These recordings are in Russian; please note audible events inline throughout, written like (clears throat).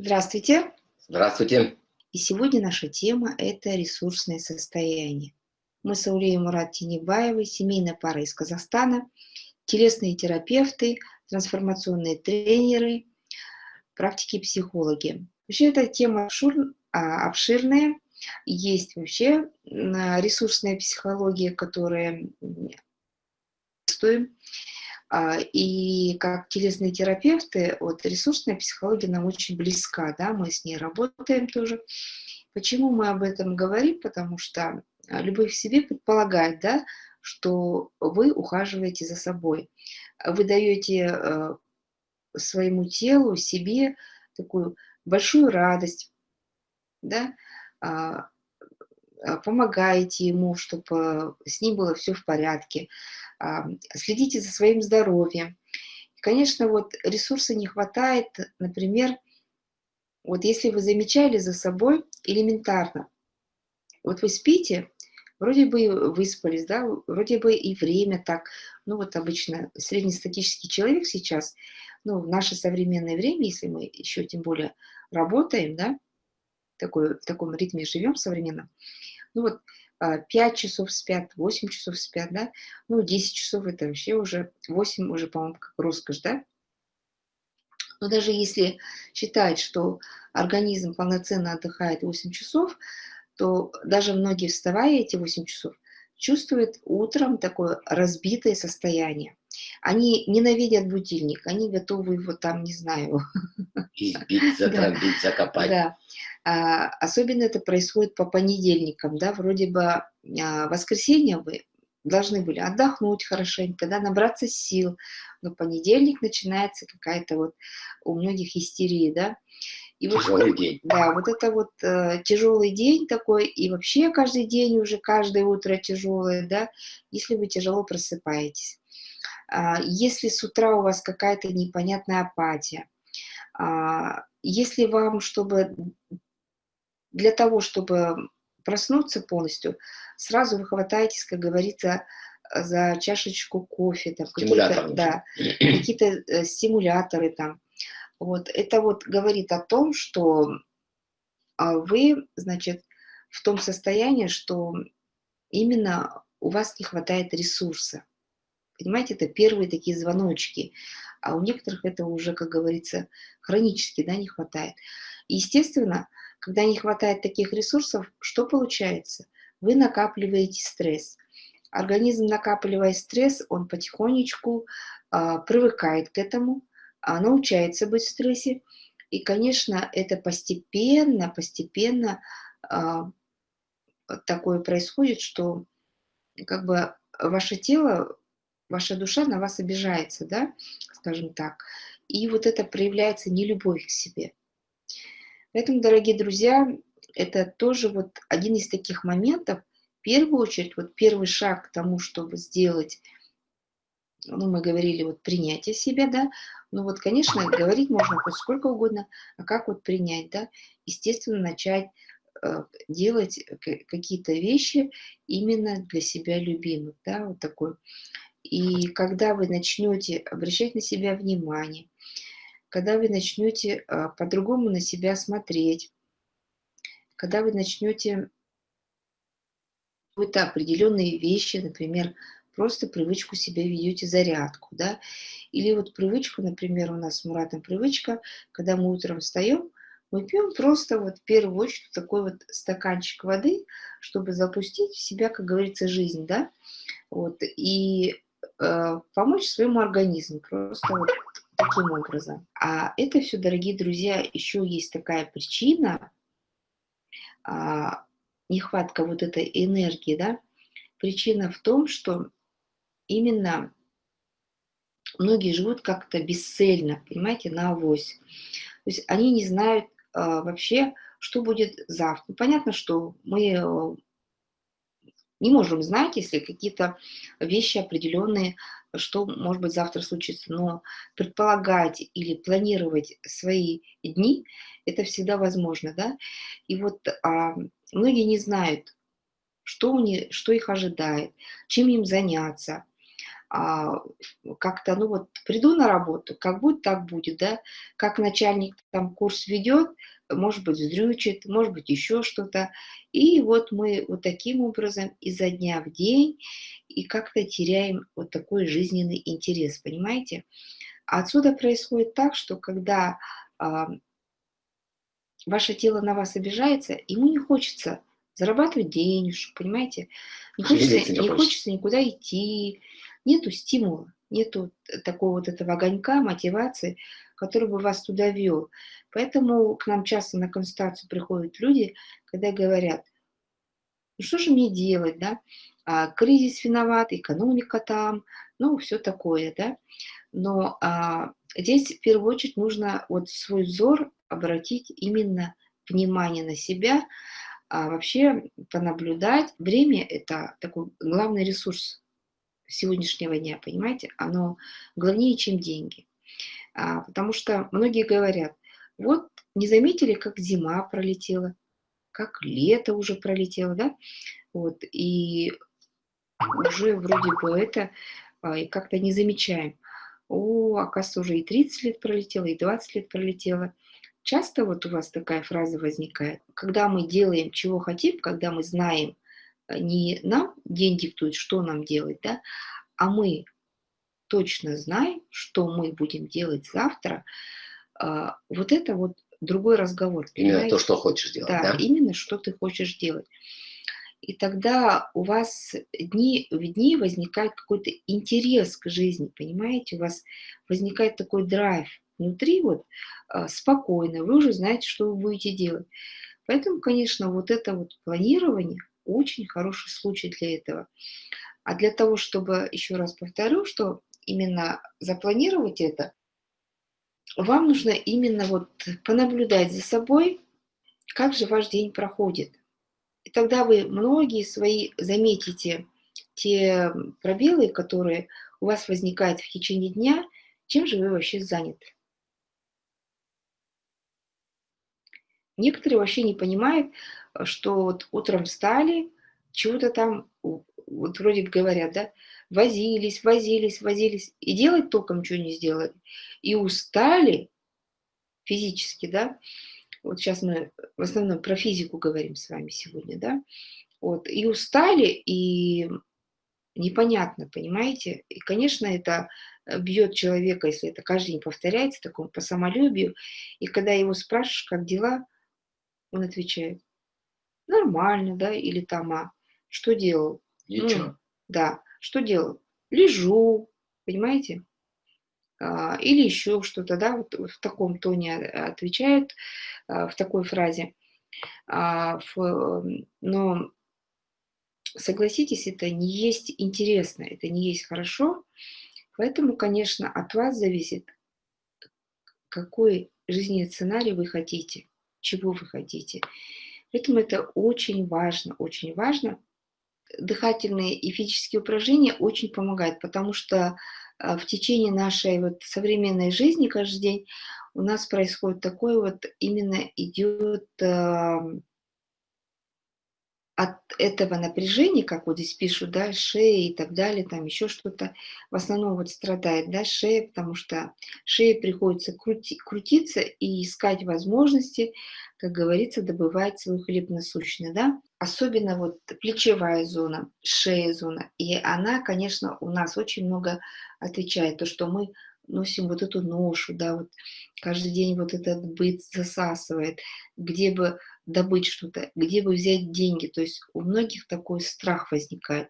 Здравствуйте. Здравствуйте. И сегодня наша тема – это ресурсное состояние. Мы с Аулеей Мурат Тинебаевой, семейная пара из Казахстана, телесные терапевты, трансформационные тренеры, практики психологи. Вообще эта тема а, обширная. Есть вообще ресурсная психология, которая и как телесные терапевты, вот ресурсная психология нам очень близка, да, мы с ней работаем тоже. Почему мы об этом говорим? Потому что а, любовь к себе предполагает, да, что вы ухаживаете за собой. Вы даете э, своему телу, себе такую большую радость, да, а, помогаете ему, чтобы с ним было все в порядке, следите за своим здоровьем. Конечно, вот ресурса не хватает, например, вот если вы замечали за собой элементарно, вот вы спите, вроде бы выспались, да, вроде бы и время так, ну вот обычно среднестатический человек сейчас, ну в наше современное время, если мы еще тем более работаем, да, такой, в таком ритме живем современном, ну вот 5 а, часов спят, 8 часов спят, да, ну 10 часов это вообще уже, 8 уже, по-моему, как роскошь, да. Но даже если считать, что организм полноценно отдыхает 8 часов, то даже многие, вставая эти 8 часов, чувствуют утром такое разбитое состояние. Они ненавидят будильник, они готовы его там, не знаю... Избить, (laughs) затрамбить, закопать. Да. А, особенно это происходит по понедельникам, да, вроде бы а, воскресенье вы должны были отдохнуть хорошенько, да, набраться сил, но понедельник начинается какая-то вот у многих истерия, да. И тяжелый вот, день. Да, вот это вот э, тяжелый день такой, и вообще каждый день уже, каждое утро тяжелое, да, если вы тяжело просыпаетесь. А, если с утра у вас какая-то непонятная апатия, а, если вам, чтобы для того, чтобы проснуться полностью, сразу вы хватаетесь, как говорится, за чашечку кофе, там, какие-то да, какие э, стимуляторы там. Вот. Это вот говорит о том, что а, вы, значит, в том состоянии, что именно у вас не хватает ресурса. Понимаете, это первые такие звоночки. А у некоторых это уже, как говорится, хронически да, не хватает. И, естественно, когда не хватает таких ресурсов, что получается? Вы накапливаете стресс. Организм, накапливая стресс, он потихонечку а, привыкает к этому, а, научается быть в стрессе. И, конечно, это постепенно, постепенно а, такое происходит, что как бы ваше тело ваша душа на вас обижается, да, скажем так. И вот это проявляется нелюбовь к себе. Поэтому, дорогие друзья, это тоже вот один из таких моментов. В первую очередь, вот первый шаг к тому, чтобы сделать, ну, мы говорили, вот принятие себя, да, ну вот, конечно, говорить можно хоть сколько угодно, а как вот принять, да, естественно, начать э, делать какие-то вещи именно для себя любимых, да, вот такой. И когда вы начнете обращать на себя внимание, когда вы начнете а, по-другому на себя смотреть, когда вы начнете какие-то определенные вещи, например, просто привычку себя ведете зарядку, да, или вот привычку, например, у нас с Муратом привычка, когда мы утром встаем, мы пьем просто вот в первую очередь такой вот стаканчик воды, чтобы запустить в себя, как говорится, жизнь, да, вот, и Э, помочь своему организму, просто вот таким образом. А это все, дорогие друзья, еще есть такая причина, а, нехватка вот этой энергии, да, причина в том, что именно многие живут как-то бесцельно, понимаете, на авось. То есть они не знают а, вообще, что будет завтра. Ну, понятно, что мы э, не можем знать, если какие-то вещи определенные, что может быть завтра случится, но предполагать или планировать свои дни, это всегда возможно, да. И вот а, многие не знают, что, у них, что их ожидает, чем им заняться. А, как-то, ну вот, приду на работу, как будет, так будет, да, как начальник там курс ведет, может быть, вздрючит, может быть, еще что-то. И вот мы вот таким образом изо дня в день и как-то теряем вот такой жизненный интерес, понимаете? Отсюда происходит так, что когда а, ваше тело на вас обижается, ему не хочется зарабатывать денежку, понимаете? Не хочется, не хочется никуда идти, нету стимула, нету такого вот этого огонька, мотивации, который бы вас туда вел. Поэтому к нам часто на консультацию приходят люди, когда говорят, ну что же мне делать, да? А, кризис виноват, экономика там, ну, все такое, да. Но а, здесь в первую очередь нужно вот свой взор обратить именно внимание на себя, а вообще понаблюдать. Время – это такой главный ресурс сегодняшнего дня, понимаете? Оно главнее, чем деньги. А, потому что многие говорят, вот не заметили, как зима пролетела, как лето уже пролетело, да? Вот, и уже вроде бы это а, и как-то не замечаем. О, оказывается, уже и 30 лет пролетело, и 20 лет пролетело. Часто вот у вас такая фраза возникает, когда мы делаем, чего хотим, когда мы знаем, не нам день диктует, что нам делать, да, а мы точно знаем, что мы будем делать завтра, а, вот это вот другой разговор. Именно понимаете? то, что хочешь делать, да, да? именно что ты хочешь делать. И тогда у вас дни, в дни возникает какой-то интерес к жизни, понимаете? У вас возникает такой драйв внутри, вот а, спокойно, вы уже знаете, что вы будете делать. Поэтому, конечно, вот это вот планирование очень хороший случай для этого. А для того, чтобы, еще раз повторю, что именно запланировать это, вам нужно именно вот понаблюдать за собой, как же ваш день проходит. И тогда вы многие свои заметите те пробелы, которые у вас возникают в течение дня, чем же вы вообще заняты. Некоторые вообще не понимают, что вот утром встали, чего-то там, вот вроде говорят, да, возились, возились, возились, и делать толком ничего не сделали. И устали физически, да, вот сейчас мы в основном про физику говорим с вами сегодня, да, вот, и устали, и непонятно, понимаете? И, конечно, это бьет человека, если это каждый день повторяется, такому по самолюбию, и когда его спрашиваешь, как дела, он отвечает, нормально, да, или там, а что делал? Ничего. Ну, да, что делал? Лежу, понимаете? А, или еще что-то, да, вот в таком тоне отвечают, а, в такой фразе. А, но согласитесь, это не есть интересно, это не есть хорошо. Поэтому, конечно, от вас зависит, какой жизненный сценарий вы хотите, чего вы хотите. Поэтому это очень важно, очень важно. Дыхательные и физические упражнения очень помогают, потому что а, в течение нашей вот современной жизни каждый день у нас происходит такое вот, именно идет от этого напряжения, как вот здесь пишут, да, шея и так далее, там еще что-то, в основном вот страдает, да, шея, потому что шее приходится крути, крутиться и искать возможности, как говорится, добывать свой хлеб насущный, да. Особенно вот плечевая зона, шея зона, и она, конечно, у нас очень много отвечает, то, что мы носим вот эту ношу, да, вот каждый день вот этот быт засасывает, где бы добыть что-то, где бы взять деньги, то есть у многих такой страх возникает,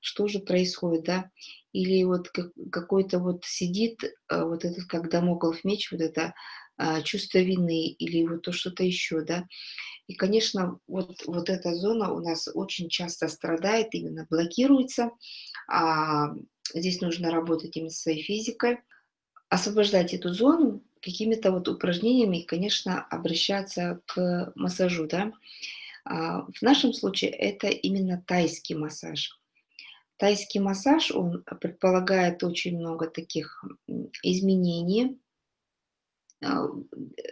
что же происходит, да, или вот какой-то вот сидит а, вот этот, как домоклов меч, вот это а, чувство вины или вот то что-то еще, да, и, конечно, вот, вот эта зона у нас очень часто страдает, именно блокируется, а здесь нужно работать именно своей физикой, освобождать эту зону какими-то вот упражнениями конечно, обращаться к массажу, да. А, в нашем случае это именно тайский массаж. Тайский массаж, он предполагает очень много таких изменений, а,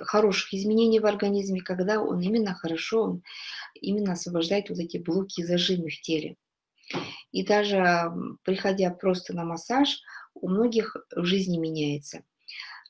хороших изменений в организме, когда он именно хорошо, он именно освобождает вот эти блоки и зажимы в теле. И даже приходя просто на массаж, у многих в жизни меняется.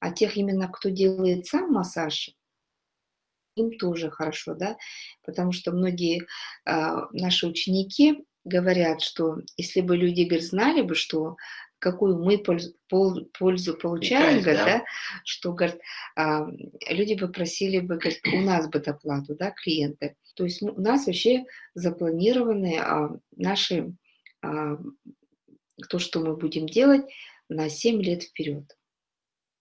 А тех именно, кто делает сам массаж, им тоже хорошо, да, потому что многие э, наши ученики говорят, что если бы люди, говорят, знали бы, что какую мы пользу, пол, пользу получаем, говорит, да? да, что говорит, а, люди бы просили бы говорит, у нас бы доплату, да, клиенты. То есть у нас вообще запланированы а, наши, а, то, что мы будем делать на 7 лет вперед.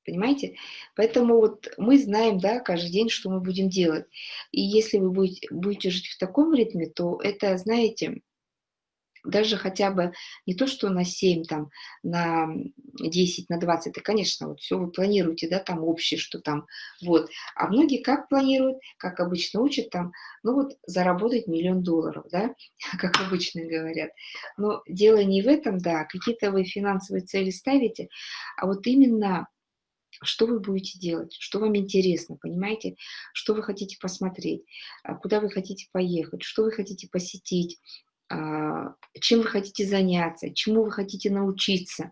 Понимаете? Поэтому вот мы знаем, да, каждый день, что мы будем делать. И если вы будете, будете жить в таком ритме, то это, знаете, даже хотя бы не то, что на 7, там, на 10, на 20, это, конечно, вот все вы планируете, да, там общее, что там, вот. А многие как планируют, как обычно учат там, ну вот заработать миллион долларов, да, (laughs) как обычно говорят. Но дело не в этом, да, какие-то вы финансовые цели ставите, а вот именно что вы будете делать, что вам интересно, понимаете, что вы хотите посмотреть, а куда вы хотите поехать, что вы хотите посетить, а, чем вы хотите заняться, чему вы хотите научиться.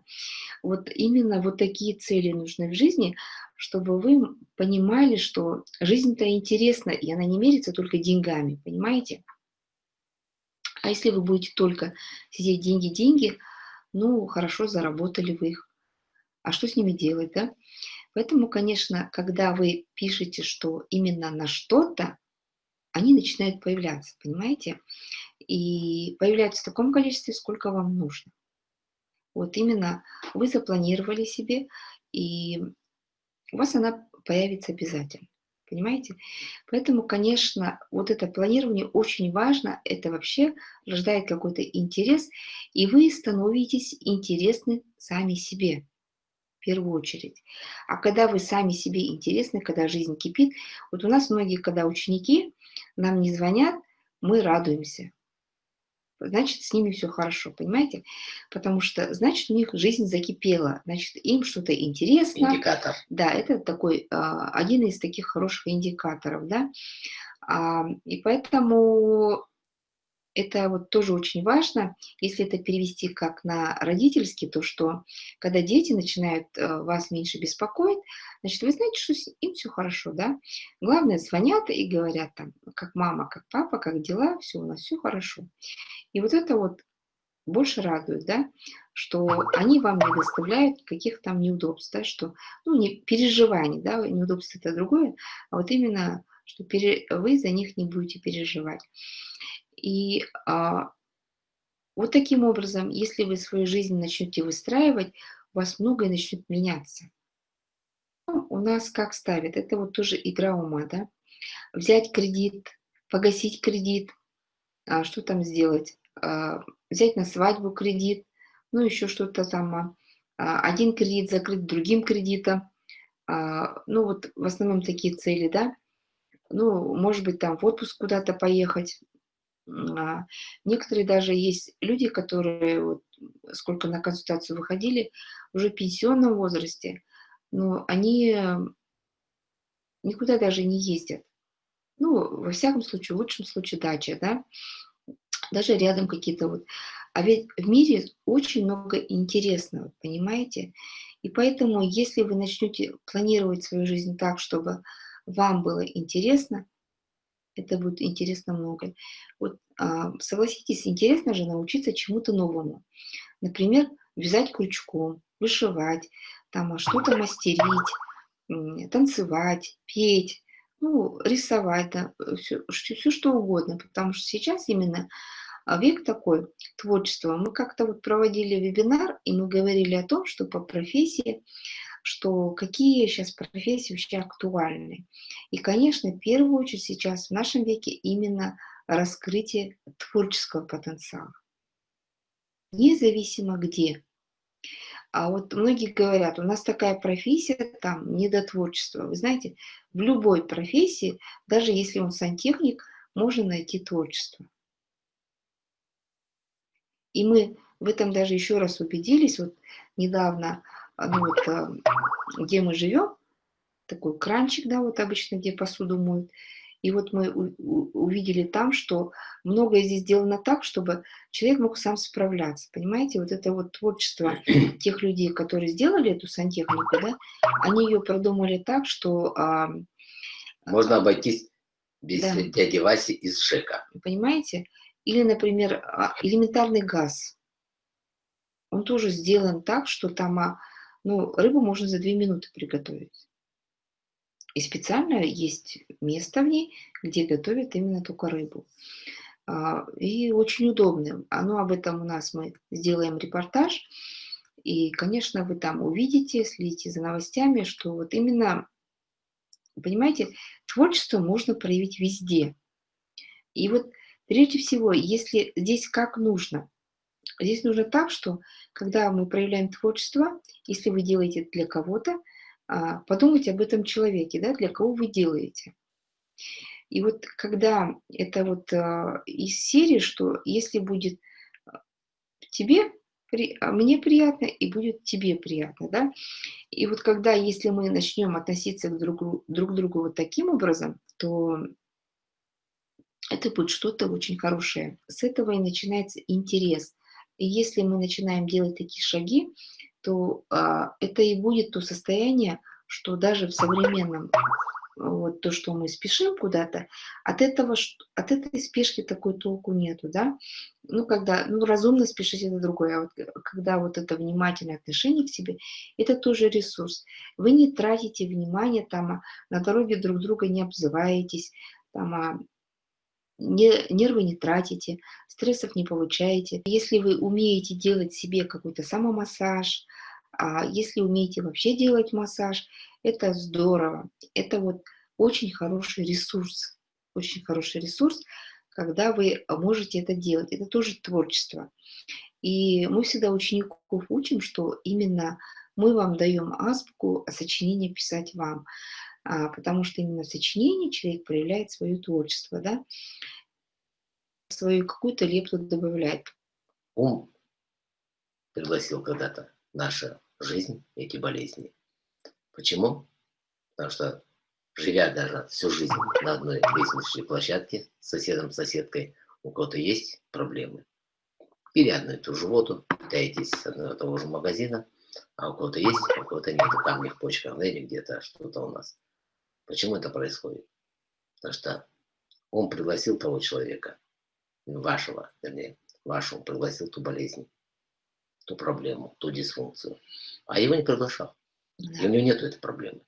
Вот именно вот такие цели нужны в жизни, чтобы вы понимали, что жизнь-то интересна, и она не мерится только деньгами, понимаете? А если вы будете только сидеть деньги-деньги, ну, хорошо, заработали вы их. А что с ними делать, да? Поэтому, конечно, когда вы пишете, что именно на что-то, они начинают появляться, понимаете? И появляются в таком количестве, сколько вам нужно. Вот именно вы запланировали себе, и у вас она появится обязательно. Понимаете? Поэтому, конечно, вот это планирование очень важно. Это вообще рождает какой-то интерес, и вы становитесь интересны сами себе в первую очередь. А когда вы сами себе интересны, когда жизнь кипит, вот у нас многие, когда ученики нам не звонят, мы радуемся. Значит, с ними все хорошо, понимаете? Потому что, значит, у них жизнь закипела, значит, им что-то интересно. Индикатор. Да, это такой, а, один из таких хороших индикаторов, да. И поэтому это вот тоже очень важно, если это перевести как на родительский, то что когда дети начинают э, вас меньше беспокоить, значит, вы знаете, что им все хорошо, да? Главное, звонят и говорят там, как мама, как папа, как дела, все, у нас все хорошо. И вот это вот больше радует, да, что они вам не доставляют каких там неудобств, да, что, ну, не переживаний, да, неудобств это другое, а вот именно, что пере, вы за них не будете переживать. И а, вот таким образом, если вы свою жизнь начнете выстраивать, у вас многое начнет меняться. Ну, у нас как ставят? Это вот тоже игра ума, да? Взять кредит, погасить кредит, а, что там сделать? А, взять на свадьбу кредит, ну еще что-то там. А, а один кредит закрыть другим кредитом. А, ну вот в основном такие цели, да? Ну, может быть, там в отпуск куда-то поехать, некоторые даже есть люди, которые, вот, сколько на консультацию выходили, уже в пенсионном возрасте, но они никуда даже не ездят. Ну, во всяком случае, в лучшем случае дача, да, даже рядом какие-то вот. А ведь в мире очень много интересного, понимаете? И поэтому, если вы начнете планировать свою жизнь так, чтобы вам было интересно, это будет интересно много. Вот а, согласитесь, интересно же научиться чему-то новому. Например, вязать крючком, вышивать, там а что-то мастерить, танцевать, петь, ну, рисовать, да, все, все что угодно, потому что сейчас именно а, век такой творчества. Мы как-то вот проводили вебинар, и мы говорили о том, что по профессии что какие сейчас профессии вообще актуальны. И, конечно, в первую очередь сейчас в нашем веке именно раскрытие творческого потенциала. Независимо где. А вот многие говорят, у нас такая профессия, там, не до творчества. Вы знаете, в любой профессии, даже если он сантехник, можно найти творчество. И мы в этом даже еще раз убедились. Вот недавно ну вот, а, где мы живем, такой кранчик, да, вот обычно, где посуду моют. И вот мы увидели там, что многое здесь сделано так, чтобы человек мог сам справляться. Понимаете, вот это вот творчество (clears throat) тех людей, которые сделали эту сантехнику, да, они ее продумали так, что... А, Можно обойтись без да. дяди Васи из ЖЭКа. Понимаете? Или, например, а, элементарный газ. Он тоже сделан так, что там а, ну, рыбу можно за две минуты приготовить. И специально есть место в ней, где готовят именно только рыбу. А, и очень удобным. А ну, об этом у нас мы сделаем репортаж. И, конечно, вы там увидите, следите за новостями, что вот именно, понимаете, творчество можно проявить везде. И вот прежде всего, если здесь как нужно, здесь нужно так, что когда мы проявляем творчество, если вы делаете для кого-то, а, подумайте об этом человеке, да, для кого вы делаете. И вот когда это вот а, из серии, что если будет а, тебе, мне приятно и будет тебе приятно, да, и вот когда, если мы начнем относиться к другу, друг к другу вот таким образом, то это будет что-то очень хорошее. С этого и начинается интерес. И если мы начинаем делать такие шаги, то а, это и будет то состояние, что даже в современном, вот то, что мы спешим куда-то, от этого, от этой спешки такой толку нету, да. Ну, когда, ну, разумно спешить это другое, а вот э, когда вот это внимательное отношение к себе, это тоже ресурс. Вы не тратите внимание там, а на дороге друг друга не обзываетесь, там, а нервы не тратите, стрессов не получаете. Если вы умеете делать себе какой-то самомассаж, а если умеете вообще делать массаж, это здорово. Это вот очень хороший ресурс. Очень хороший ресурс, когда вы можете это делать. Это тоже творчество. И мы всегда учеников учим, что именно мы вам даем азбуку, а сочинение писать вам. А, потому что именно в сочинении человек проявляет свое творчество, да, свою какую-то лепту добавляет. Ум пригласил когда-то наша жизнь эти болезни. Почему? Потому что, живя даже всю жизнь на одной лестничной площадке с соседом, соседкой, у кого-то есть проблемы. Или одну и ту же воду, питаетесь с одного и того же магазина, а у кого-то есть, а у кого-то нет, камни в почках, да, или где-то что-то у нас. Почему это происходит? Потому что он пригласил того человека, вашего, вернее, вашего, пригласил ту болезнь, ту проблему, ту дисфункцию. А его не приглашал. Да. И у него нет этой проблемы.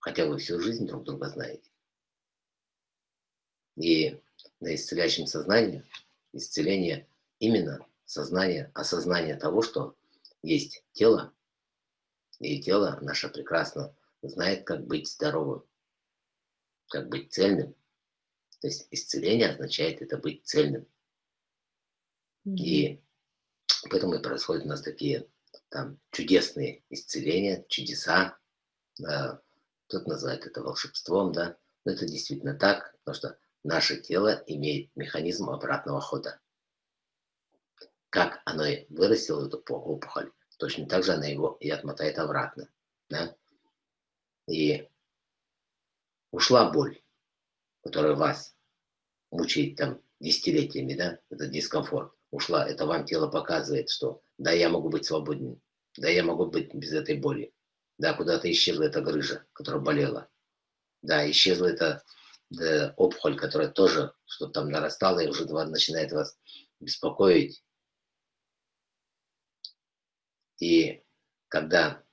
Хотя вы всю жизнь друг друга знаете. И на исцеляющем сознании, исцеление именно сознание, осознание того, что есть тело, и тело наше прекрасно знает, как быть здоровым, как быть цельным. То есть исцеление означает это быть цельным. Mm -hmm. И поэтому и происходят у нас такие там чудесные исцеления, чудеса. Да, кто-то называет это волшебством, да. Но это действительно так, потому что наше тело имеет механизм обратного хода. Как оно вырастило эту опухоль, точно так же оно его и отмотает обратно. Да? И ушла боль, которая вас мучает там десятилетиями, да, этот дискомфорт, ушла, это вам тело показывает, что да, я могу быть свободным, да, я могу быть без этой боли, да, куда-то исчезла эта грыжа, которая болела, да, исчезла эта да, опухоль, которая тоже что-то там нарастала и уже начинает вас беспокоить. И когда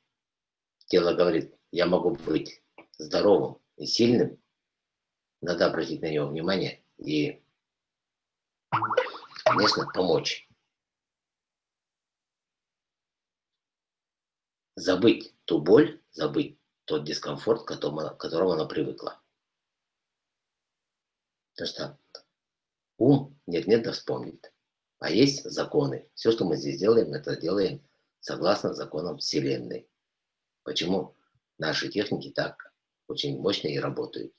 тело говорит, я могу быть здоровым и сильным, надо обратить на него внимание и, конечно, помочь. Забыть ту боль, забыть тот дискомфорт, к которому, она привыкла. Потому что ум нет-нет да вспомнит. А есть законы. Все, что мы здесь делаем, это делаем согласно законам Вселенной. Почему наши техники так очень мощно и работают.